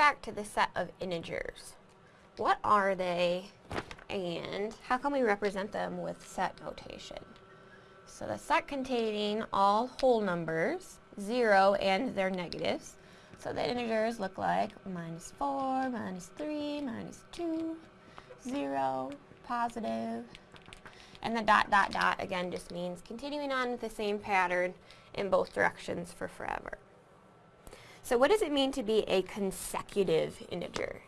back to the set of integers. What are they and how can we represent them with set notation? So the set containing all whole numbers, 0 and their negatives. So the integers look like minus 4, minus 3, minus 2, 0, positive. And the dot dot dot again just means continuing on with the same pattern in both directions for forever. So what does it mean to be a consecutive integer?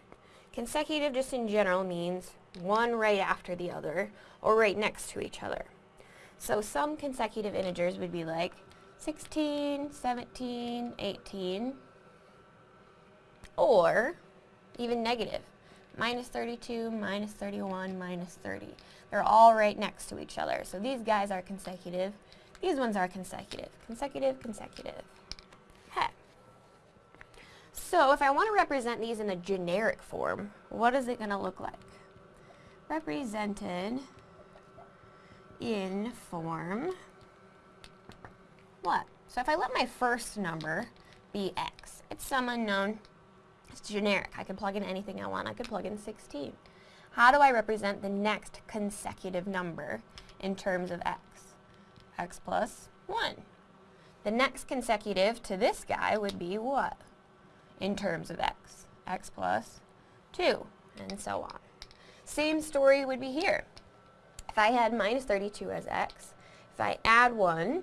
Consecutive just in general means one right after the other or right next to each other. So some consecutive integers would be like 16, 17, 18, or even negative, minus 32, minus 31, minus 30. They're all right next to each other. So these guys are consecutive. These ones are consecutive. Consecutive, consecutive. So if I want to represent these in a generic form, what is it going to look like? Represented in form what? So if I let my first number be x, it's some unknown, it's generic. I can plug in anything I want. I could plug in 16. How do I represent the next consecutive number in terms of x? x plus 1. The next consecutive to this guy would be what? In terms of x. x plus 2, and so on. Same story would be here. If I had minus 32 as x, if I add 1,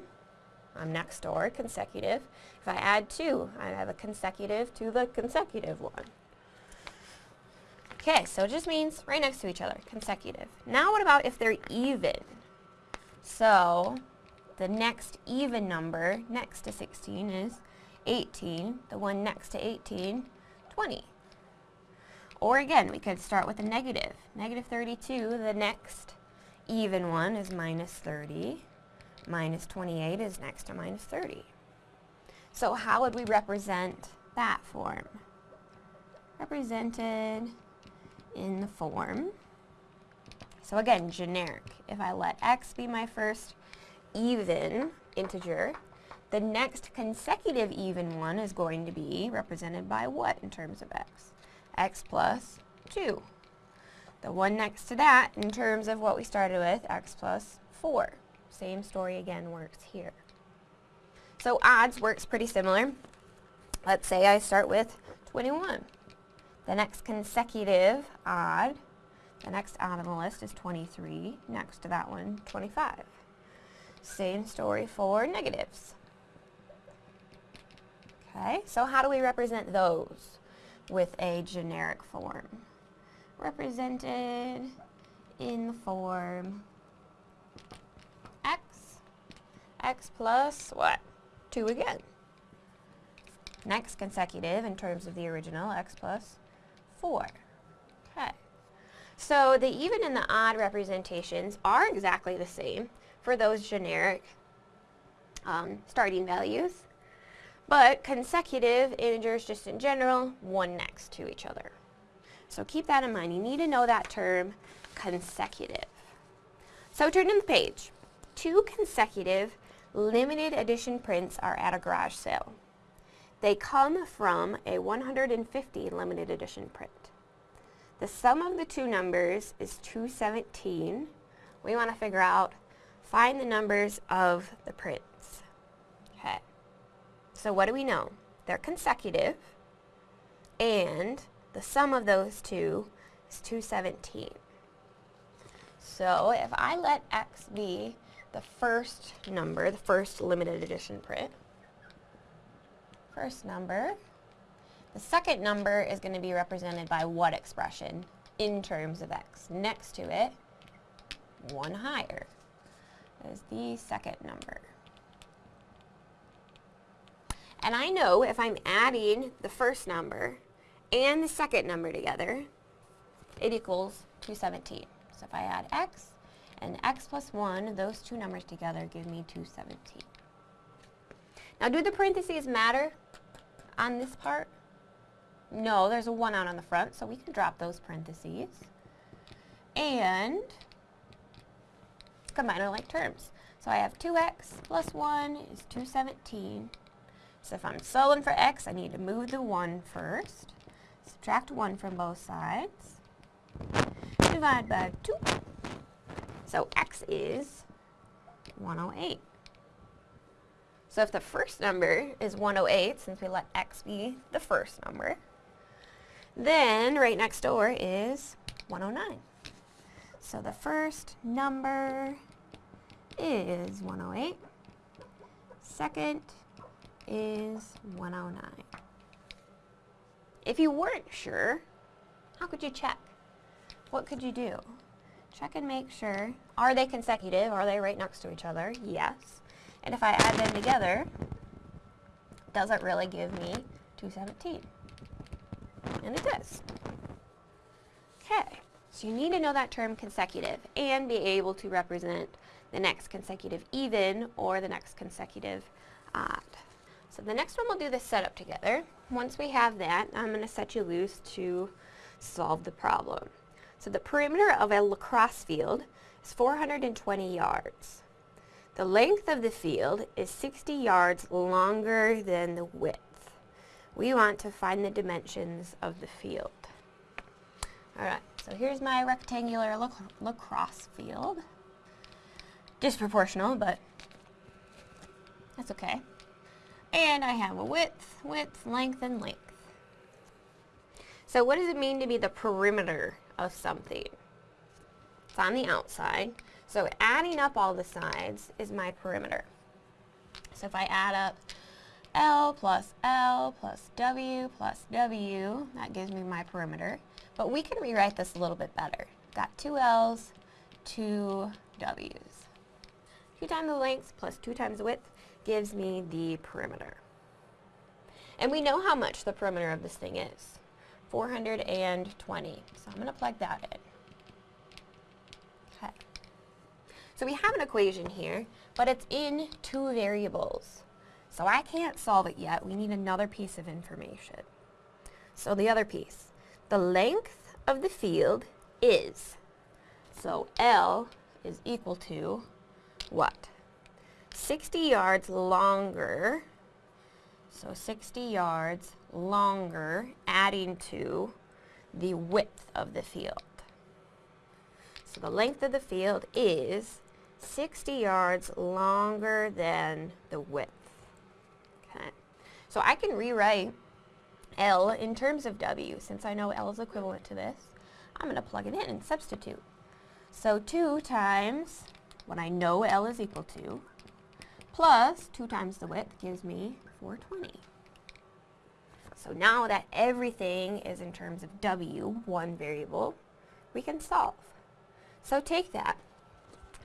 I'm next door, consecutive. If I add 2, I have a consecutive to the consecutive one. Okay, so it just means right next to each other, consecutive. Now what about if they're even? So the next even number next to 16 is 18. The one next to 18, 20. Or again, we could start with a negative. Negative 32, the next even one is minus 30. Minus 28 is next to minus 30. So how would we represent that form? Represented in the form. So again, generic. If I let x be my first even integer, the next consecutive even one is going to be represented by what in terms of x? x plus 2. The one next to that, in terms of what we started with, x plus 4. Same story again works here. So odds works pretty similar. Let's say I start with 21. The next consecutive odd, the next odd on the list is 23. Next to that one, 25. Same story for negatives. Okay, so how do we represent those with a generic form? Represented in the form x, x plus what? 2 again. Next consecutive in terms of the original, x plus 4. Okay. So the even and the odd representations are exactly the same for those generic um, starting values. But consecutive integers just in general, one next to each other. So keep that in mind. You need to know that term consecutive. So turn in the page. Two consecutive limited edition prints are at a garage sale. They come from a 150 limited edition print. The sum of the two numbers is 217. We want to figure out, find the numbers of the prints. So what do we know? They're consecutive, and the sum of those two is 217. So if I let x be the first number, the first limited edition print, first number, the second number is going to be represented by what expression in terms of x? Next to it, one higher is the second number. And I know if I'm adding the first number and the second number together, it equals 217. So if I add x and x plus 1, those two numbers together give me 217. Now do the parentheses matter on this part? No, there's a 1 out on the front, so we can drop those parentheses. And combine our like terms. So I have 2x plus 1 is 217. So if I'm solving for x, I need to move the 1 first. subtract 1 from both sides. Divide by 2. So x is 108. So if the first number is 108, since we let x be the first number, then right next door is 109. So the first number is 108. Second is 109. If you weren't sure, how could you check? What could you do? Check and make sure. Are they consecutive? Are they right next to each other? Yes. And if I add them together, does it really give me 217? And it does. Okay, so you need to know that term consecutive and be able to represent the next consecutive even or the next consecutive odd. So the next one we'll do the setup together. Once we have that, I'm going to set you loose to solve the problem. So the perimeter of a lacrosse field is 420 yards. The length of the field is 60 yards longer than the width. We want to find the dimensions of the field. Alright, so here's my rectangular lac lacrosse field. Disproportional, but that's okay. And I have a width, width, length, and length. So what does it mean to be the perimeter of something? It's on the outside. So adding up all the sides is my perimeter. So if I add up L plus L plus W plus W, that gives me my perimeter. But we can rewrite this a little bit better. Got two L's, two W's. 2 times the length plus 2 times the width gives me the perimeter. And we know how much the perimeter of this thing is. 420. So I'm going to plug that in. Okay. So we have an equation here, but it's in two variables. So I can't solve it yet. We need another piece of information. So the other piece. The length of the field is. So L is equal to what? 60 yards longer, so 60 yards longer, adding to the width of the field. So the length of the field is 60 yards longer than the width. Okay. So I can rewrite L in terms of W. Since I know L is equivalent to this, I'm going to plug it in and substitute. So 2 times what I know L is equal to, plus 2 times the width gives me 420. So now that everything is in terms of W, one variable, we can solve. So take that,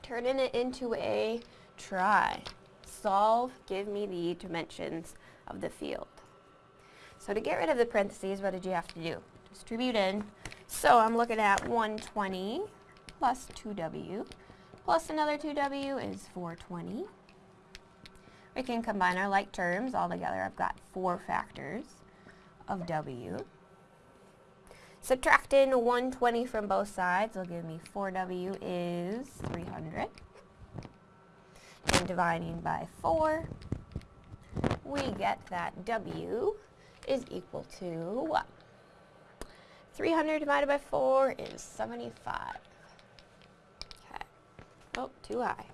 turn it into a try. Solve, give me the dimensions of the field. So to get rid of the parentheses, what did you have to do? Distribute in. So I'm looking at 120 plus 2w plus another 2w is 420. We can combine our like terms all together. I've got four factors of w. Subtracting 120 from both sides will give me 4w is 300. And dividing by 4, we get that w is equal to what? 300 divided by 4 is 75. Oh, too high.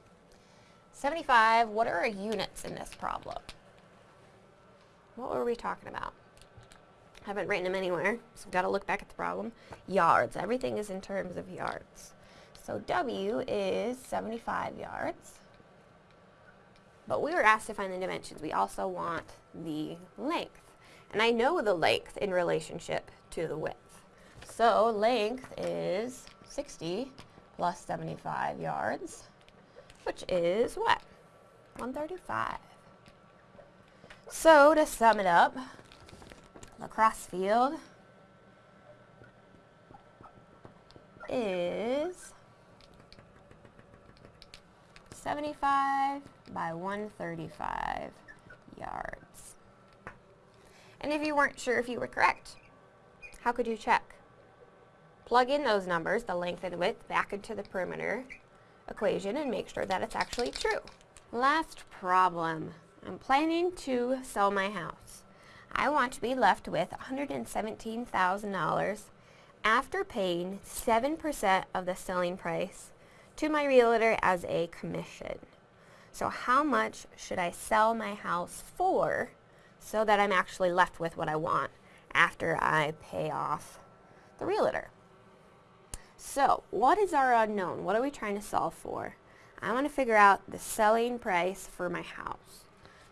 75, what are our units in this problem? What were we talking about? I haven't written them anywhere, so we've got to look back at the problem. Yards, everything is in terms of yards. So W is 75 yards. But we were asked to find the dimensions. We also want the length. And I know the length in relationship to the width. So length is 60 plus 75 yards, which is what? 135. So to sum it up, lacrosse field is 75 by 135 yards. And if you weren't sure if you were correct, how could you check? Plug in those numbers, the length and width, back into the perimeter equation and make sure that it's actually true. Last problem. I'm planning to sell my house. I want to be left with $117,000 after paying 7% of the selling price to my realtor as a commission. So how much should I sell my house for so that I'm actually left with what I want after I pay off the realtor? So what is our unknown? What are we trying to solve for? I want to figure out the selling price for my house.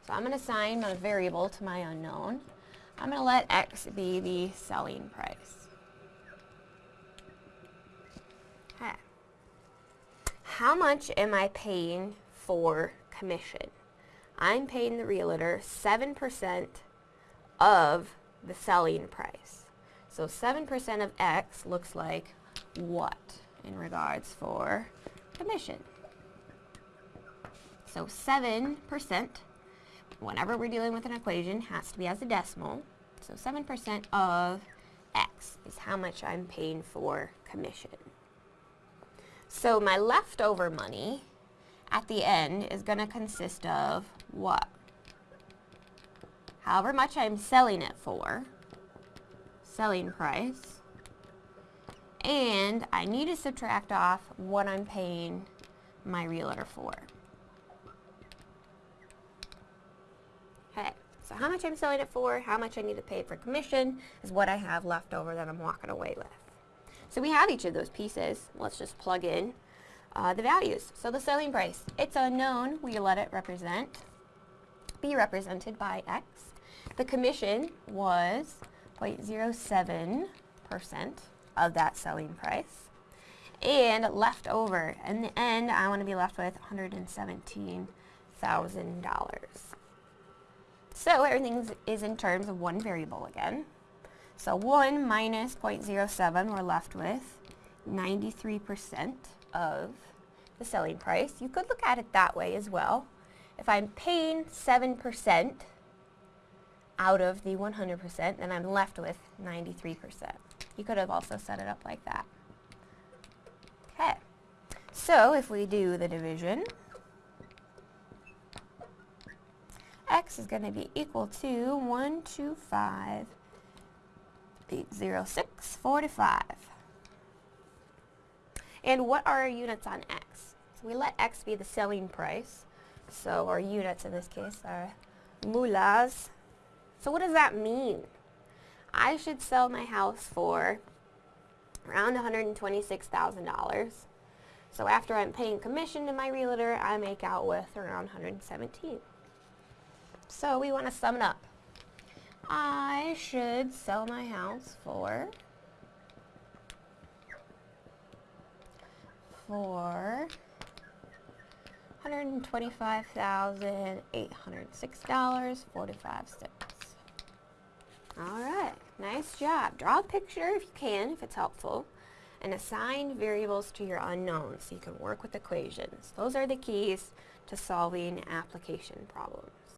So I'm going to assign my variable to my unknown. I'm going to let x be the selling price. Okay. How much am I paying for commission? I'm paying the realtor 7% of the selling price. So 7% of x looks like what in regards for commission? So 7%, whenever we're dealing with an equation, has to be as a decimal. So 7% of x is how much I'm paying for commission. So my leftover money at the end is going to consist of what? However much I'm selling it for, selling price, and I need to subtract off what I'm paying my realtor for. Okay, so how much I'm selling it for, how much I need to pay for commission is what I have left over that I'm walking away with. So we have each of those pieces. Let's just plug in uh, the values. So the selling price, it's unknown. We let it represent, be represented by X. The commission was 0.07% of that selling price. And left over, in the end, I want to be left with $117,000. So everything is in terms of one variable again. So 1 minus 0.07, we're left with 93% of the selling price. You could look at it that way as well. If I'm paying 7% out of the 100%, then I'm left with 93%. You could have also set it up like that. Okay, so if we do the division, x is going to be equal to 125.80645. And what are our units on x? So we let x be the selling price. So our units in this case are moolas. So what does that mean? I should sell my house for around $126,000. So after I'm paying commission to my realtor, I make out with around 117. So we want to sum it up. I should sell my house for for $125,806.45. All right, nice job. Draw a picture if you can, if it's helpful, and assign variables to your unknowns so you can work with equations. Those are the keys to solving application problems.